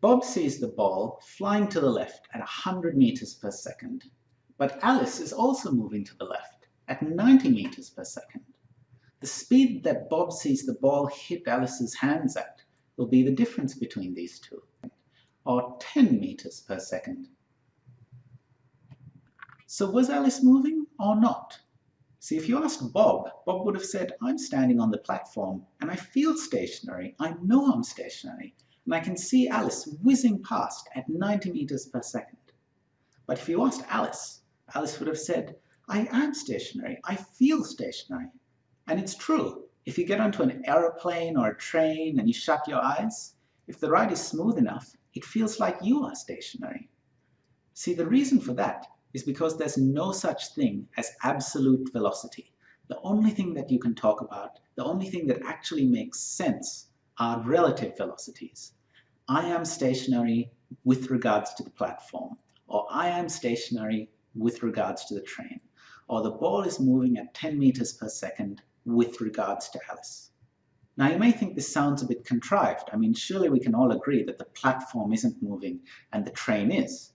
Bob sees the ball flying to the left at 100 meters per second, but Alice is also moving to the left at 90 meters per second. The speed that Bob sees the ball hit Alice's hands at will be the difference between these two, or 10 meters per second. So was Alice moving or not? See, if you asked Bob, Bob would have said, I'm standing on the platform and I feel stationary. I know I'm stationary and I can see Alice whizzing past at 90 meters per second. But if you asked Alice, Alice would have said, I am stationary. I feel stationary. And it's true. If you get onto an aeroplane or a train and you shut your eyes, if the ride is smooth enough, it feels like you are stationary. See, the reason for that is because there's no such thing as absolute velocity. The only thing that you can talk about, the only thing that actually makes sense are relative velocities. I am stationary with regards to the platform, or I am stationary with regards to the train, or the ball is moving at 10 meters per second with regards to Alice. Now you may think this sounds a bit contrived. I mean, surely we can all agree that the platform isn't moving and the train is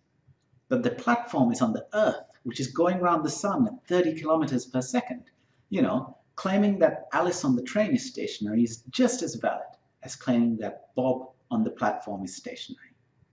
But the platform is on the Earth, which is going around the sun at 30 kilometers per second. You know, claiming that Alice on the train is stationary is just as valid as claiming that Bob on the platform is stationary.